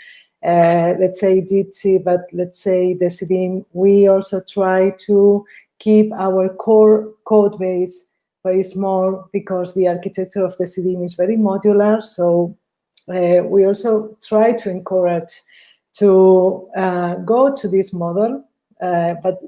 uh, let's say Jitsi, but let's say Decidim, we also try to keep our core code base very small because the architecture of Decidim is very modular. So uh, we also try to encourage to uh, go to this model, uh, but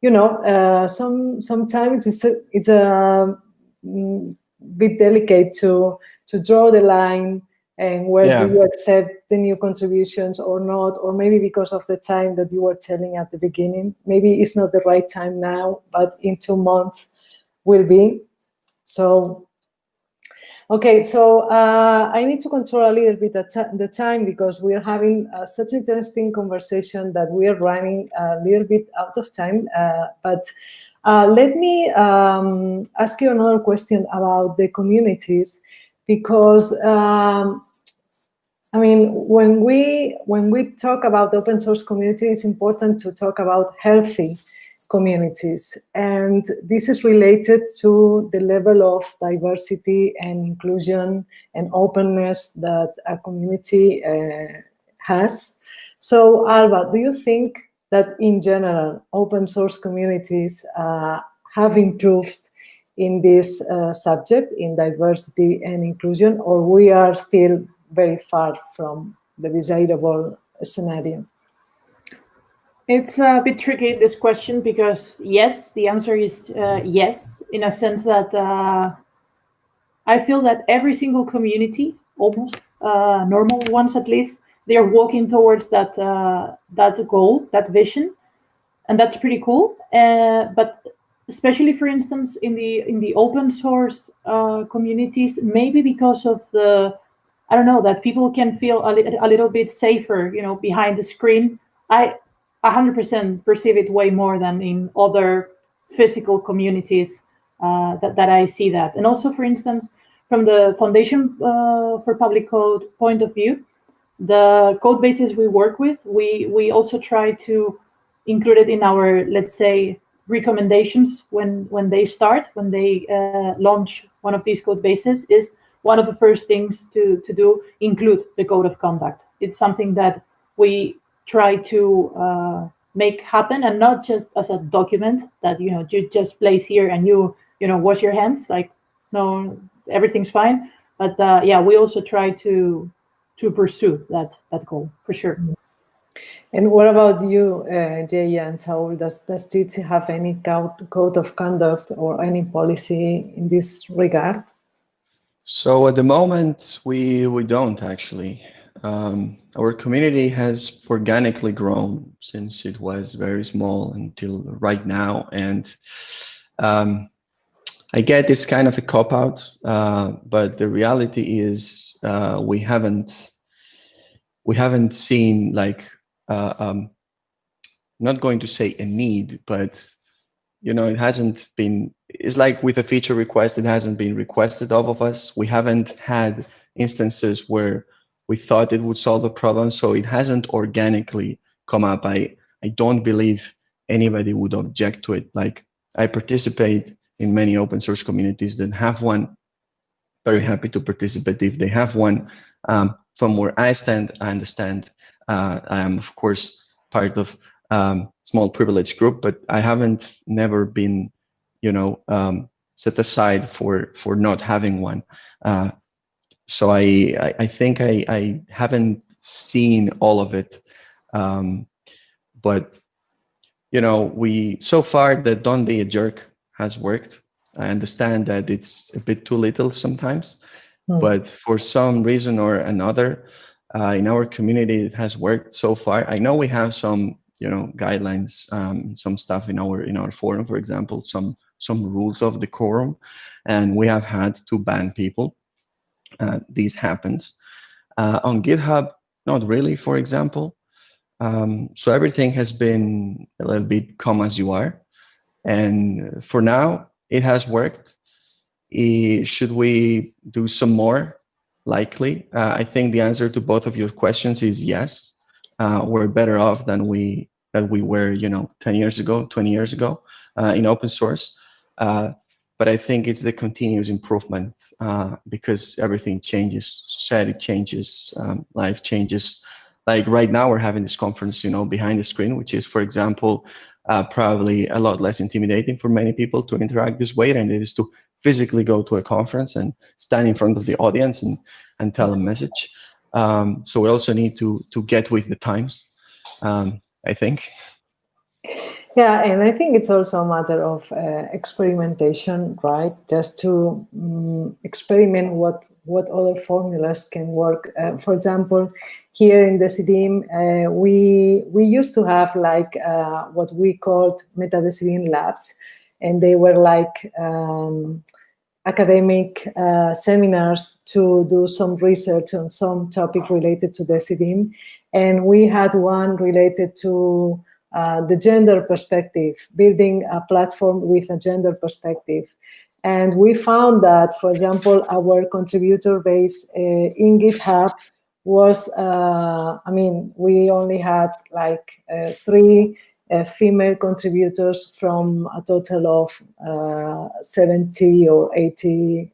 you know, uh, some sometimes it's a, it's a mm, bit delicate to to draw the line and where yeah. do you accept the new contributions or not or maybe because of the time that you were telling at the beginning maybe it's not the right time now but in two months will be so okay so uh, i need to control a little bit the time because we are having uh, such an interesting conversation that we are running a little bit out of time uh, but uh, let me um, ask you another question about the communities because um, I mean, when we when we talk about open source community, it's important to talk about healthy communities, and this is related to the level of diversity and inclusion and openness that a community uh, has. So, Alba, do you think that in general, open source communities uh, have improved in this uh, subject, in diversity and inclusion, or we are still very far from the desirable scenario? It's a bit tricky, this question, because yes, the answer is uh, yes, in a sense that uh, I feel that every single community, almost uh, normal ones at least, they are walking towards that uh, that goal, that vision, and that's pretty cool. Uh, but especially for instance in the in the open source uh, communities maybe because of the i don't know that people can feel a, li a little bit safer you know behind the screen i 100% perceive it way more than in other physical communities uh, that, that i see that and also for instance from the foundation uh, for public code point of view the code bases we work with we we also try to include it in our let's say recommendations when when they start when they uh, launch one of these code bases is one of the first things to, to do include the code of conduct. It's something that we try to uh, make happen and not just as a document that you know you just place here and you you know wash your hands like no everything's fine. But uh, yeah we also try to to pursue that that goal for sure. And what about you uh, Jay and Saul? Does does Jitsi have any code of conduct or any policy in this regard? So at the moment we we don't actually um, our community has organically grown since it was very small until right now. And um, I get this kind of a cop out, uh, but the reality is uh, we haven't we haven't seen like uh, um, not going to say a need, but you know it hasn't been. It's like with a feature request, it hasn't been requested of of us. We haven't had instances where we thought it would solve the problem, so it hasn't organically come up. I, I don't believe anybody would object to it. Like I participate in many open source communities that have one. Very happy to participate if they have one. Um, from where I stand, I understand uh, I am of course part of um, small privileged group, but I haven't never been, you know, um, set aside for for not having one. Uh, so I, I, I think I, I haven't seen all of it, um, but you know, we so far the don't be a jerk has worked. I understand that it's a bit too little sometimes, hmm. but for some reason or another, uh, in our community it has worked so far. I know we have some, you know, guidelines, um, some stuff in our in our forum, for example, some some rules of decorum, and we have had to ban people uh, this happens. Uh, on GitHub, not really, for example. Um, so everything has been a little bit come as you are. And for now, it has worked. should we do some more? Likely. Uh, I think the answer to both of your questions is yes. Uh, we're better off than we than we were, you know, 10 years ago, 20 years ago uh, in open source. But I think it's the continuous improvement uh, because everything changes, society changes, um, life changes. Like right now, we're having this conference, you know, behind the screen, which is, for example, uh, probably a lot less intimidating for many people to interact this way than it is to physically go to a conference and stand in front of the audience and and tell a message. Um, so we also need to to get with the times, um, I think. Yeah, and I think it's also a matter of uh, experimentation, right? Just to um, experiment what what other formulas can work. Uh, for example, here in Decidim, uh, we we used to have like uh, what we called Meta Decidim labs, and they were like um, academic uh, seminars to do some research on some topic related to Decidim, and we had one related to uh, the gender perspective, building a platform with a gender perspective. And we found that, for example, our contributor base uh, in GitHub was, uh, I mean, we only had like uh, three uh, female contributors from a total of 70 or 80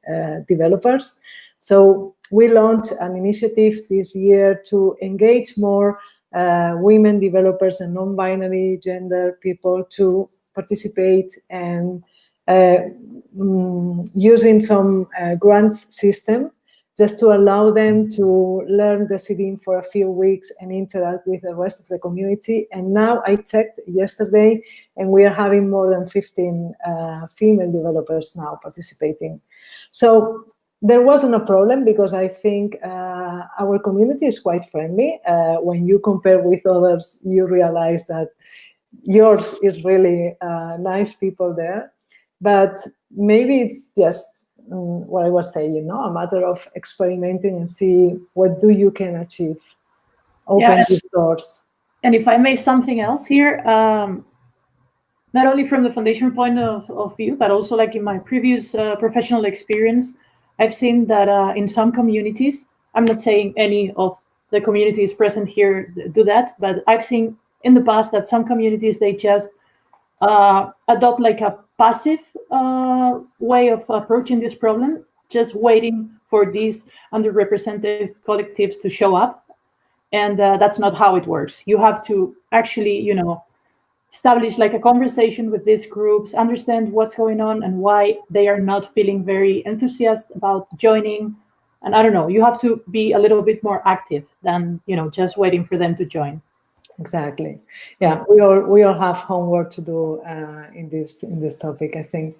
developers. So we launched an initiative this year to engage more uh, women developers and non-binary gender people to participate and uh, mm, using some uh, grants system just to allow them to learn the Decidim for a few weeks and interact with the rest of the community. And now I checked yesterday and we are having more than 15 uh, female developers now participating. So there wasn't a problem because I think uh, our community is quite friendly. Uh, when you compare with others, you realize that yours is really uh, nice people there. But maybe it's just um, what I was saying, you know, a matter of experimenting and see what do you can achieve. Open yeah, doors. And if I may something else here, um, not only from the foundation point of, of view, but also like in my previous uh, professional experience, I've seen that uh, in some communities, I'm not saying any of the communities present here do that, but I've seen in the past that some communities, they just uh, adopt like a passive uh, way of approaching this problem, just waiting for these underrepresented collectives to show up. And uh, that's not how it works. You have to actually, you know, establish like a conversation with these groups, understand what's going on and why they are not feeling very enthusiastic about joining. And I don't know, you have to be a little bit more active than, you know, just waiting for them to join. Exactly. Yeah, we all we all have homework to do uh, in this in this topic, I think.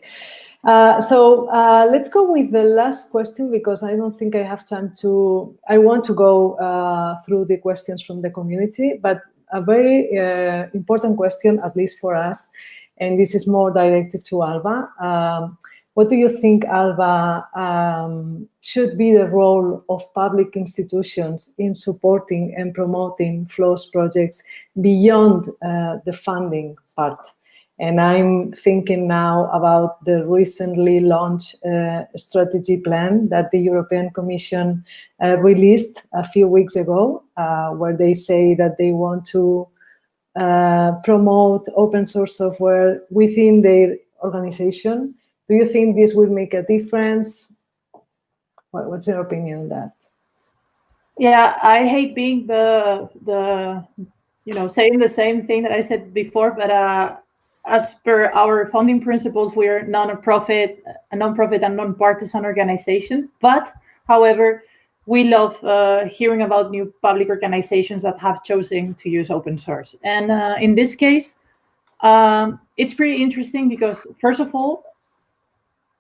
Uh, so uh, let's go with the last question because I don't think I have time to. I want to go uh, through the questions from the community, but a very uh, important question, at least for us, and this is more directed to Alba. Um, what do you think, Alba, um, should be the role of public institutions in supporting and promoting FLOSS projects beyond uh, the funding part? And I'm thinking now about the recently launched uh, strategy plan that the European Commission uh, released a few weeks ago, uh, where they say that they want to uh, promote open source software within their organization. Do you think this will make a difference? What, what's your opinion on that? Yeah, I hate being the the you know saying the same thing that I said before, but uh, as per our founding principles, we are non-profit, a non-profit and non-partisan organization. But, however, we love uh, hearing about new public organizations that have chosen to use open source. And uh, in this case, um, it's pretty interesting because, first of all,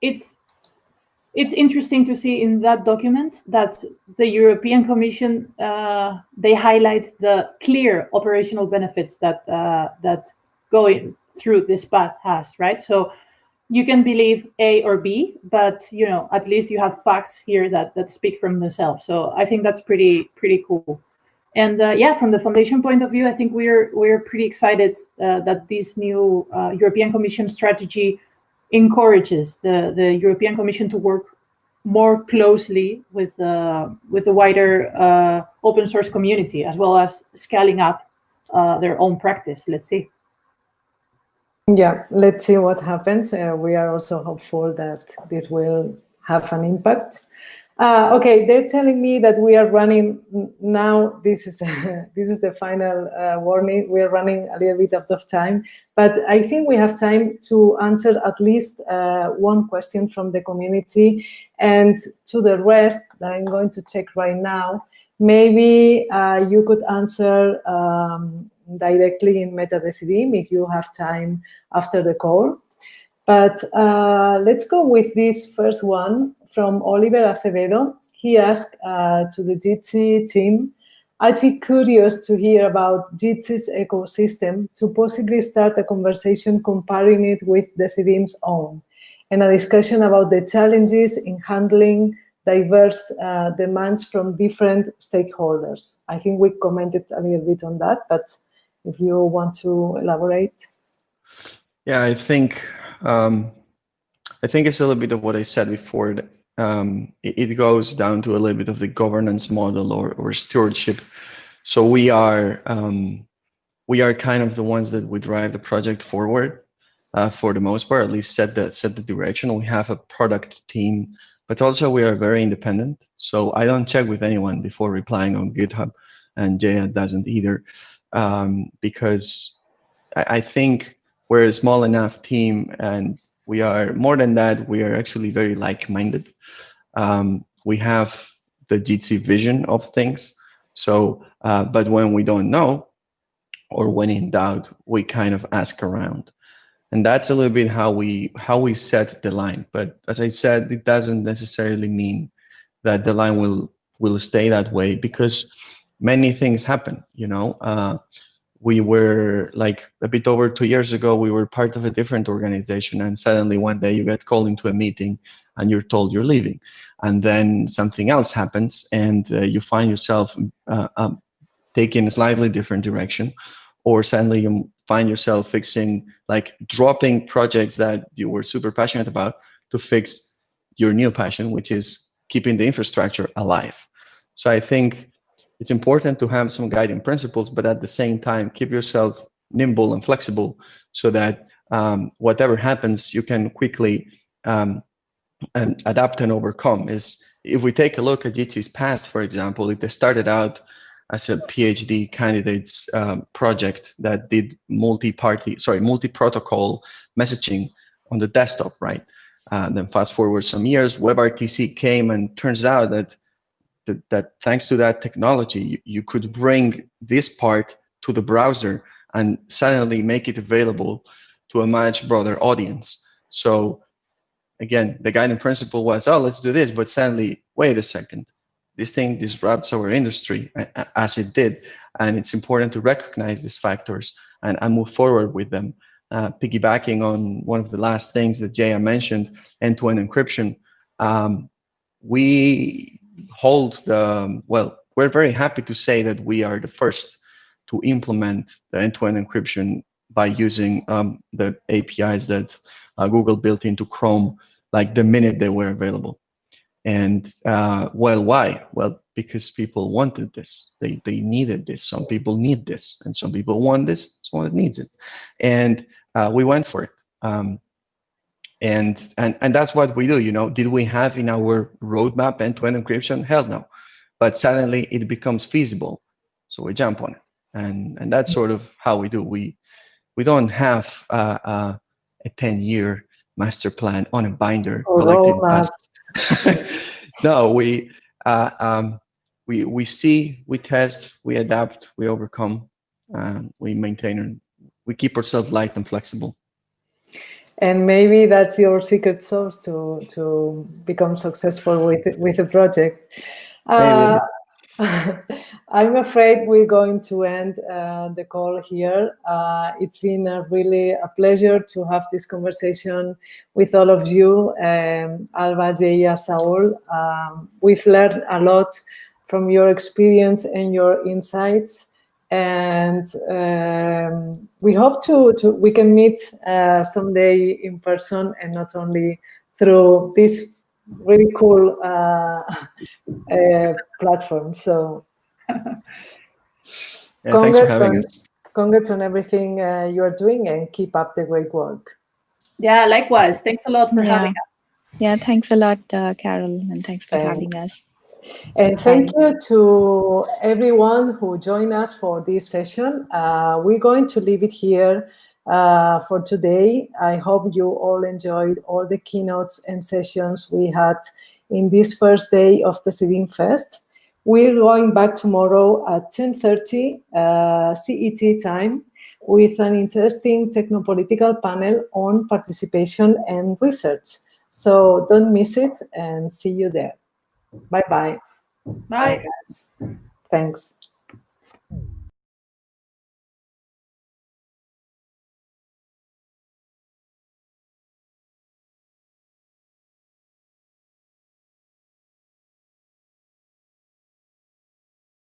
it's it's interesting to see in that document that the European Commission uh, they highlight the clear operational benefits that uh, that go in, through this path has, right? So you can believe A or B, but you know, at least you have facts here that that speak from themselves. So I think that's pretty pretty cool. And uh, yeah, from the foundation point of view, I think we're we're pretty excited uh, that this new uh, European Commission strategy encourages the the European Commission to work more closely with uh, with the wider uh, open source community, as well as scaling up uh, their own practice. Let's see. Yeah, let's see what happens. Uh, we are also hopeful that this will have an impact. Uh, okay, they're telling me that we are running now. This is this is the final uh, warning. We are running a little bit out of time, but I think we have time to answer at least uh, one question from the community, and to the rest that I'm going to check right now. Maybe uh, you could answer um, directly in MetaDecidim if you have time after the call. But uh, let's go with this first one from Oliver Acevedo. He asked uh, to the Jitsi team, I'd be curious to hear about Jitsi's ecosystem to possibly start a conversation comparing it with Decidim's own and a discussion about the challenges in handling diverse uh, demands from different stakeholders. I think we commented a little bit on that, but if you want to elaborate. Yeah, I think um, I think it's a little bit of what I said before. Um, it, it, goes down to a little bit of the governance model or, or stewardship. So we are um, we are kind of the ones that we drive the project forward uh, for the most part, at least set the set the direction. We have a product team, but also we are very independent. So I don't check with anyone before replying on GitHub, and Jaya doesn't either um, because I, I, think we're a small enough team and we are more than that, we are actually very like-minded. Um, we have the Jitsi vision of things. So, uh, but when we don't know or when in doubt, we kind of ask around. And that's a little bit how we how we set the line. But as I said, it doesn't necessarily mean that the line will will stay that way because many things happen. You know, uh, we were like a bit over two years ago, we were part of a different organization, and suddenly one day you get called into a meeting and you're told you're leaving, and then something else happens, and uh, you find yourself uh, um, taking a slightly different direction, or suddenly you find yourself fixing like dropping projects that you were super passionate about to fix your new passion, which is keeping the infrastructure alive. So I think it's important to have some guiding principles, but at the same time, keep yourself nimble and flexible so that um, whatever happens, you can quickly um, and adapt and overcome. Is if we take a look at Jitsi's past, for example, if they started out as a PhD candidates um, project that did multi-party, sorry, multi-protocol messaging on the desktop, right? Uh, then fast forward some years, WebRTC came and turns out that that, that thanks to that technology, you, you could bring this part to the browser and suddenly make it available to a much broader audience. So again, the guiding principle was, oh, let's do this, but suddenly, wait a second, this thing disrupts our industry as it did. And it's important to recognize these factors and, and move forward with them. Uh, piggybacking on one of the last things that Jaya mentioned, end-to-end -end encryption, um, we hold the, well, we're very happy to say that we are the first to implement the end-to-end -end encryption by using um, the APIs that uh, Google built into Chrome, like the minute they were available. And uh, well, why? Well, because people wanted this. They they needed this. Some people need this, and some people want this. Someone needs it, and uh, we went for it. Um, and and and that's what we do. You know, did we have in our roadmap end-to-end encryption? Hell no. But suddenly it becomes feasible, so we jump on it, and and that's sort of how we do. We we don't have uh, uh, a 10-year master plan on a binder oh, no, we uh, um, we we see, we test, we adapt, we overcome, we maintain, and we keep ourselves light and flexible. And maybe that's your secret sauce to to become successful with with a project. Uh, I'm afraid we're going to end uh, the call here. Uh, it's been a really a pleasure to have this conversation with all of you, um, Alba, Jaya, Saul. Um, we've learned a lot from your experience and your insights. And um, we hope to, to, we can meet uh, someday in person and not only through this really cool uh, uh, platform. So yeah, congrats, on, congrats on everything uh, you're doing and keep up the great work. Yeah, likewise. Thanks a lot for yeah. having us. Yeah, thanks a lot, uh, Carol, and thanks for thanks. having us. And thank you to everyone who joined us for this session. Uh, we're going to leave it here uh, for today. I hope you all enjoyed all the keynotes and sessions we had in this first day of the Decidim Fest. We're going back tomorrow at 10.30 uh, CET time with an interesting technopolitical panel on participation and research. So don't miss it and see you there. Bye-bye. Bye. Bye Thanks.